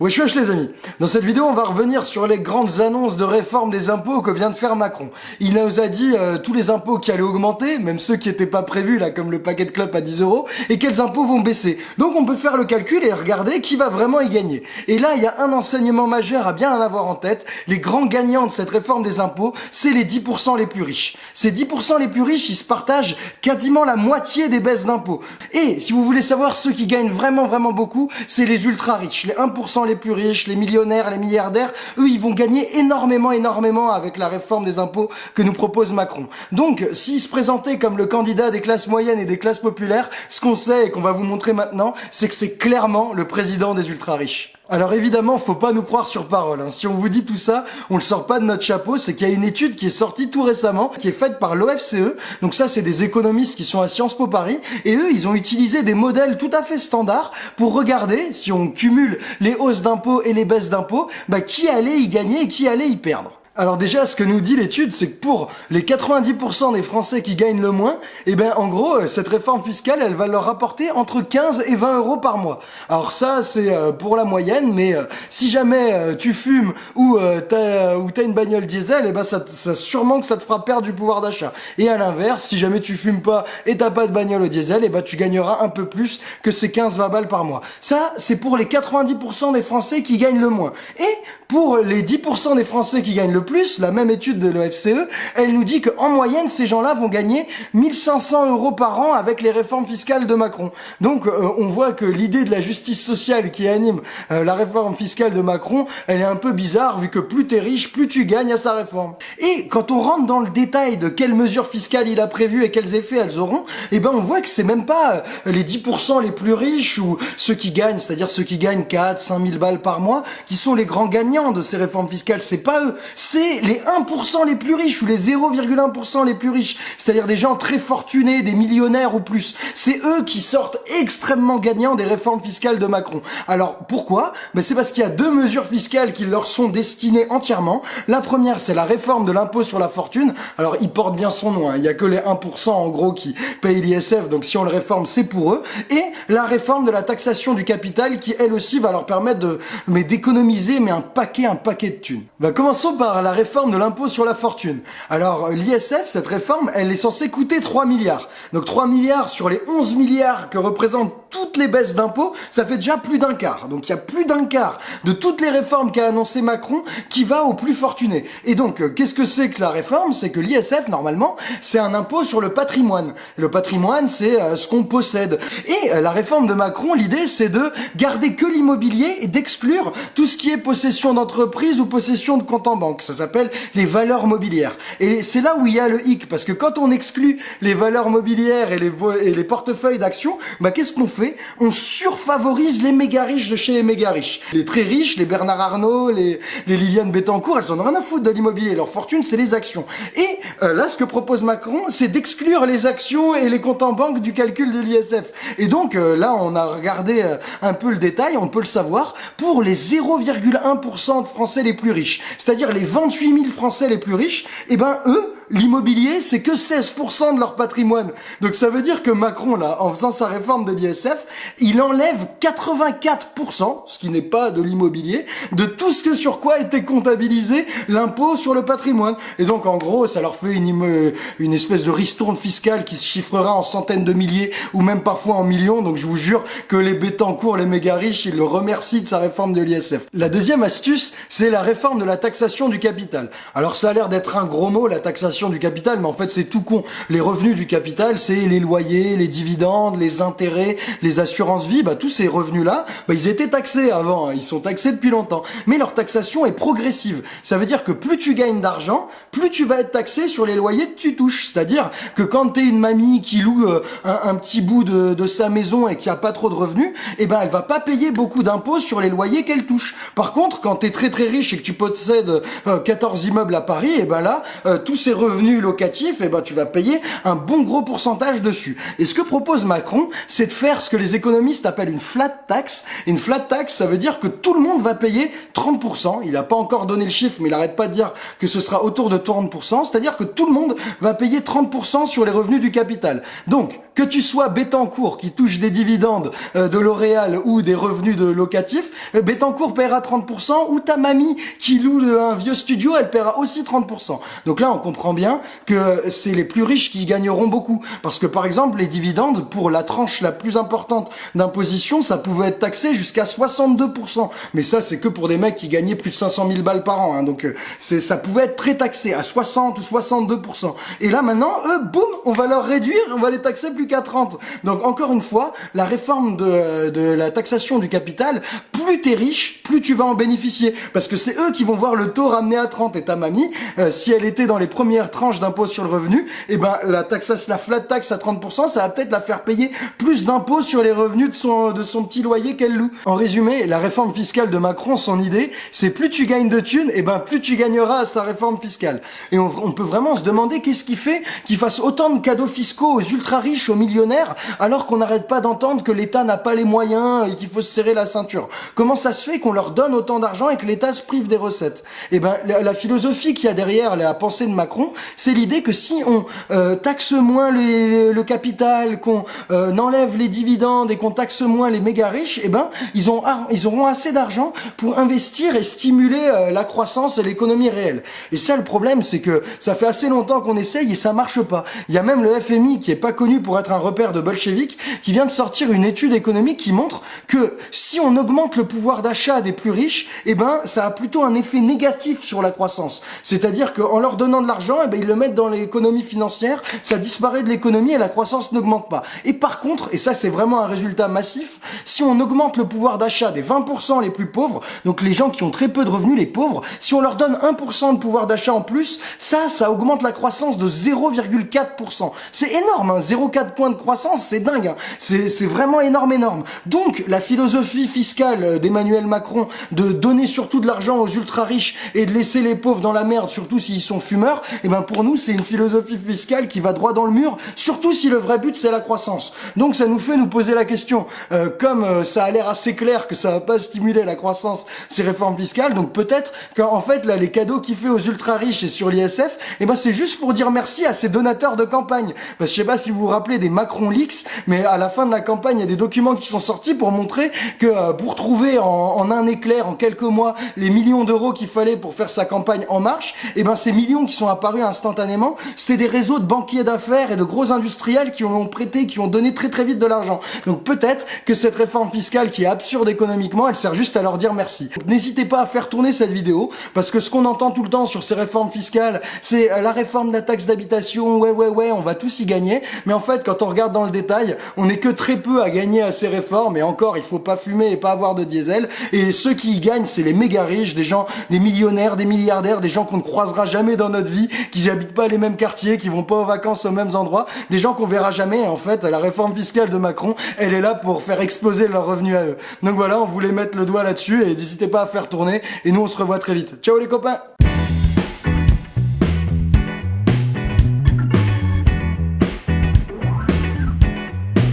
Wesh wesh les amis Dans cette vidéo on va revenir sur les grandes annonces de réforme des impôts que vient de faire Macron. Il nous a dit euh, tous les impôts qui allaient augmenter, même ceux qui n'étaient pas prévus là comme le paquet de club à 10 euros, et quels impôts vont baisser. Donc on peut faire le calcul et regarder qui va vraiment y gagner. Et là il y a un enseignement majeur à bien en avoir en tête. Les grands gagnants de cette réforme des impôts, c'est les 10% les plus riches. Ces 10% les plus riches, ils se partagent quasiment la moitié des baisses d'impôts. Et si vous voulez savoir ceux qui gagnent vraiment vraiment beaucoup, c'est les ultra riches, les 1% les plus riches, les millionnaires, les milliardaires, eux, ils vont gagner énormément, énormément avec la réforme des impôts que nous propose Macron. Donc, s'ils se présentaient comme le candidat des classes moyennes et des classes populaires, ce qu'on sait et qu'on va vous montrer maintenant, c'est que c'est clairement le président des ultra riches. Alors évidemment, faut pas nous croire sur parole. Hein. Si on vous dit tout ça, on le sort pas de notre chapeau. C'est qu'il y a une étude qui est sortie tout récemment, qui est faite par l'OFCE. Donc ça, c'est des économistes qui sont à Sciences Po Paris. Et eux, ils ont utilisé des modèles tout à fait standards pour regarder, si on cumule les hausses d'impôts et les baisses d'impôts, bah, qui allait y gagner et qui allait y perdre. Alors déjà, ce que nous dit l'étude, c'est que pour les 90% des Français qui gagnent le moins, eh ben en gros, euh, cette réforme fiscale, elle va leur rapporter entre 15 et 20 euros par mois. Alors ça, c'est euh, pour la moyenne, mais euh, si jamais tu fumes ou t'as une bagnole diesel, eh ben ça, ça sûrement que ça te fera perdre du pouvoir d'achat. Et à l'inverse, si jamais tu fumes pas et t'as pas de bagnole au diesel, eh ben tu gagneras un peu plus que ces 15-20 balles par mois. Ça, c'est pour les 90% des Français qui gagnent le moins. Et pour les 10% des Français qui gagnent le plus, la même étude de l'OFCE, elle nous dit qu'en moyenne, ces gens-là vont gagner 1500 euros par an avec les réformes fiscales de Macron. Donc, euh, on voit que l'idée de la justice sociale qui anime euh, la réforme fiscale de Macron, elle est un peu bizarre, vu que plus t'es riche, plus tu gagnes à sa réforme. Et quand on rentre dans le détail de quelles mesures fiscales il a prévues et quels effets elles auront, eh ben, on voit que c'est même pas euh, les 10% les plus riches ou ceux qui gagnent, c'est-à-dire ceux qui gagnent 4, 5 000 balles par mois, qui sont les grands gagnants de ces réformes fiscales. C'est pas eux, c'est les 1% les plus riches ou les 0,1% les plus riches, c'est-à-dire des gens très fortunés, des millionnaires ou plus. C'est eux qui sortent extrêmement gagnants des réformes fiscales de Macron. Alors pourquoi? Ben, C'est parce qu'il y a deux mesures fiscales qui leur sont destinées entièrement. La première, c'est la réforme de l'impôt sur la fortune. Alors il porte bien son nom, hein. il y a que les 1% en gros qui payent l'ISF, donc si on le réforme, c'est pour eux. Et la réforme de la taxation du capital qui elle aussi va leur permettre mais d'économiser mais un paquet un paquet de thunes. Ben, commençons par la réforme de l'impôt sur la fortune. Alors l'ISF, cette réforme, elle est censée coûter 3 milliards. Donc 3 milliards sur les 11 milliards que représentent toutes les baisses d'impôts, ça fait déjà plus d'un quart. Donc il y a plus d'un quart de toutes les réformes qu'a annoncé Macron qui va aux plus fortunés. Et donc euh, qu'est-ce que c'est que la réforme? C'est que l'ISF, normalement, c'est un impôt sur le patrimoine. Le patrimoine, c'est euh, ce qu'on possède. Et euh, la réforme de Macron, l'idée, c'est de garder que l'immobilier et d'exclure tout ce qui est possession d'entreprise ou possession de compte en banque. Ça s'appelle les valeurs mobilières. Et c'est là où il y a le hic, parce que quand on exclut les valeurs mobilières et les, et les portefeuilles d'actions, bah qu'est-ce qu'on fait? On surfavorise les méga riches de chez les méga riches. Les très riches, les Bernard Arnault, les, les Liliane Bettencourt, elles en ont rien à foutre de l'immobilier. Leur fortune, c'est les actions. Et euh, là, ce que propose Macron, c'est d'exclure les actions et les comptes en banque du calcul de l'ISF. Et donc euh, là, on a regardé euh, un peu le détail, on peut le savoir, pour les 0,1% de Français les plus riches, c'est-à-dire les 28 000 Français les plus riches, eh ben eux, l'immobilier, c'est que 16% de leur patrimoine. Donc ça veut dire que Macron, là, en faisant sa réforme de l'ISF, il enlève 84%, ce qui n'est pas de l'immobilier, de tout ce sur quoi était comptabilisé l'impôt sur le patrimoine. Et donc, en gros, ça leur fait une, une espèce de ristourne fiscale qui se chiffrera en centaines de milliers ou même parfois en millions. Donc, je vous jure que les cours, les méga riches, ils le remercient de sa réforme de l'ISF. La deuxième astuce, c'est la réforme de la taxation du capital. Alors, ça a l'air d'être un gros mot, la taxation du capital, mais en fait c'est tout con. Les revenus du capital, c'est les loyers, les dividendes, les intérêts, les assurances vie, bah tous ces revenus-là, bah, ils étaient taxés avant, hein. ils sont taxés depuis longtemps. Mais leur taxation est progressive. Ça veut dire que plus tu gagnes d'argent, plus tu vas être taxé sur les loyers que tu touches. C'est-à-dire que quand t'es une mamie qui loue euh, un, petit bout de, sa maison et qui a pas trop de revenus, eh ben elle va pas payer beaucoup d'impôts sur les loyers qu'elle touche. Par contre, quand t'es très très riche et que tu possèdes 14 euh, immeubles à Paris, eh ben là, euh, tous ces revenus revenus locatifs, eh ben tu vas payer un bon gros pourcentage dessus. Et ce que propose Macron, c'est de faire ce que les économistes appellent une flat tax. une flat tax, ça veut dire que tout le monde va payer 30%. Il n'a pas encore donné le chiffre, mais il arrête pas de dire que ce sera autour de 30%. C'est-à-dire que tout le monde va payer 30% sur les revenus du capital. Donc, que tu sois Bettencourt qui touche des dividendes euh, de L'Oréal ou des revenus de locatifs, euh, Bettencourt paiera 30% ou ta mamie qui loue un vieux studio, elle paiera aussi 30%. Donc là, on comprend bien que c'est les plus riches qui gagneront beaucoup. Parce que par exemple, les dividendes, pour la tranche la plus importante d'imposition, ça pouvait être taxé jusqu'à 62%. Mais ça, c'est que pour des mecs qui gagnaient plus de 500 000 balles par an. Hein. Donc euh, ça pouvait être très taxé à 60 ou 62%. Et là maintenant, eux, boum, on va leur réduire, on va les taxer plus qu'à 30. Donc encore une fois, la réforme de, de la taxation du capital, plus t'es riche, plus tu vas en bénéficier. Parce que c'est eux qui vont voir le taux ramené à 30. Et ta mamie, euh, si elle était dans les premières tranches d'impôt sur le revenu, et eh ben la taxation, la flat tax à 30%, ça va peut-être la faire payer plus d'impôts sur les revenus de son, de son petit loyer qu'elle loue. En résumé, la réforme fiscale de Macron, son idée, c'est plus tu gagnes de thunes, et eh ben plus tu gagneras à sa réforme fiscale. Et on, peut vraiment se demander qu'est-ce qui fait qu'il fasse autant de cadeaux fiscaux aux ultra riches, aux millionnaires, alors qu'on n'arrête pas d'entendre que l'État n'a pas les moyens et qu'il faut se serrer la ceinture. Comment ça se fait qu'on leur donne autant d'argent et que l'État se prive des recettes? Eh ben, la, philosophie qu'il y a derrière la pensée de Macron, c'est l'idée que si on euh, taxe moins le capital, qu'on euh, enlève les dividendes et qu'on taxe moins les méga riches, eh ben, ils, ont, ils auront assez d'argent pour investir et stimuler euh, la croissance et l'économie réelle. Et ça, le problème, c'est que ça fait assez longtemps qu'on essaye et ça marche pas. Il y a même le FMI qui est pas connu pour être un repère de bolcheviques qui vient de sortir une étude économique qui montre que si on augmente le pouvoir d'achat des plus riches, eh ben ça a plutôt un effet négatif sur la croissance. C'est-à-dire qu'en leur donnant de l'argent, eh ben ils le mettent dans l'économie financière, ça disparaît de l'économie et la croissance n'augmente pas. Et par contre, et ça c'est vraiment un résultat massif, si on augmente le pouvoir d'achat des 20% les plus pauvres, donc les gens qui ont très peu de revenus, les pauvres, si on leur donne 1% de pouvoir d'achat en plus, ça, ça augmente la croissance de 0,4%. C'est énorme, hein 0,4 points de croissance, c'est dingue. Hein c'est vraiment énorme, énorme. Donc, la philosophie fiscale d'Emmanuel Macron de donner surtout de l'argent aux ultra riches et de laisser les pauvres dans la merde, surtout s'ils sont fumeurs, eh ben pour nous, c'est une philosophie fiscale qui va droit dans le mur, surtout si le vrai but c'est la croissance. Donc ça nous fait nous poser la question, euh, comme euh, ça a l'air assez clair que ça va pas stimuler la croissance, ces réformes fiscales, donc peut-être qu'en fait là les cadeaux qu'il fait aux ultra riches et sur l'ISF, eh ben c'est juste pour dire merci à ces donateurs de campagne. Parce que je sais pas si vous vous rappelez des Macron Leaks, mais à la fin de la campagne, il y a des documents qui sont sortis pour montrer que euh, pour trouver en, un éclair, en quelques mois, les millions d'euros qu'il fallait pour faire sa campagne en marche, eh ben ces millions qui sont apparus instantanément, c'était des réseaux de banquiers d'affaires et de gros industriels qui ont prêté, qui ont donné très très vite de l'argent. Donc peut-être que cette réforme fiscale qui est absurde économiquement, elle sert juste à leur dire merci. N'hésitez pas à faire tourner cette vidéo, parce que ce qu'on entend tout le temps sur ces réformes fiscales, c'est euh, la réforme de la taxe d'habitation, ouais ouais ouais, on va tous y gagner, mais en fait quand on regarde dans le détail, on n'est que très peu à gagner à ces réformes, et encore, il faut pas fumer et pas avoir de diesel, et ceux qui y gagnent, c'est les méga riches, des gens, des millionnaires, des milliardaires, des gens qu'on ne croisera jamais dans notre vie, qui habitent pas les mêmes quartiers, qui vont pas aux vacances aux mêmes endroits, des gens qu'on verra jamais, en fait, la réforme fiscale de Macron, elle est là pour faire exploser leurs revenus à eux. Donc voilà, on voulait mettre le doigt là-dessus, et n'hésitez pas à faire tourner, et nous on se revoit très vite. Ciao les copains